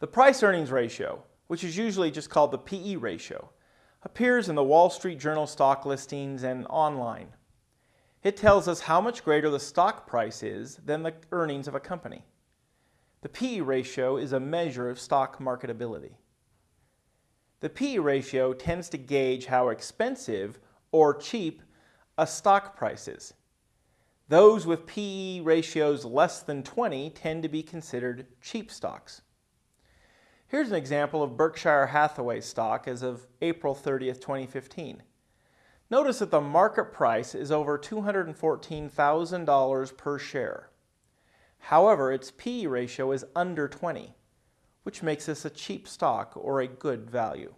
The price-earnings ratio, which is usually just called the PE ratio, appears in the Wall Street Journal stock listings and online. It tells us how much greater the stock price is than the earnings of a company. The PE ratio is a measure of stock marketability. The PE ratio tends to gauge how expensive or cheap a stock price is. Those with PE ratios less than 20 tend to be considered cheap stocks. Here's an example of Berkshire Hathaway stock as of April 30th, 2015. Notice that the market price is over $214,000 per share. However, its PE ratio is under 20, which makes this a cheap stock or a good value.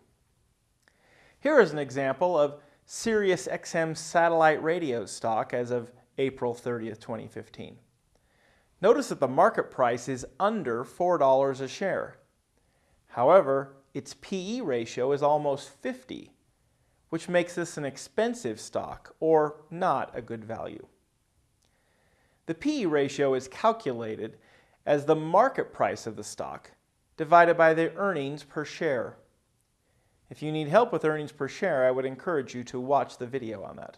Here is an example of SiriusXM satellite radio stock as of April 30th, 2015. Notice that the market price is under $4 a share. However, its PE ratio is almost 50, which makes this an expensive stock or not a good value. The PE ratio is calculated as the market price of the stock divided by the earnings per share. If you need help with earnings per share, I would encourage you to watch the video on that.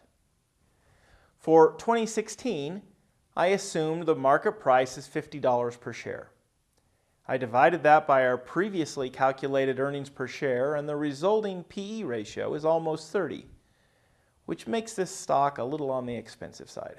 For 2016, I assumed the market price is $50 per share. I divided that by our previously calculated earnings per share and the resulting PE ratio is almost 30, which makes this stock a little on the expensive side.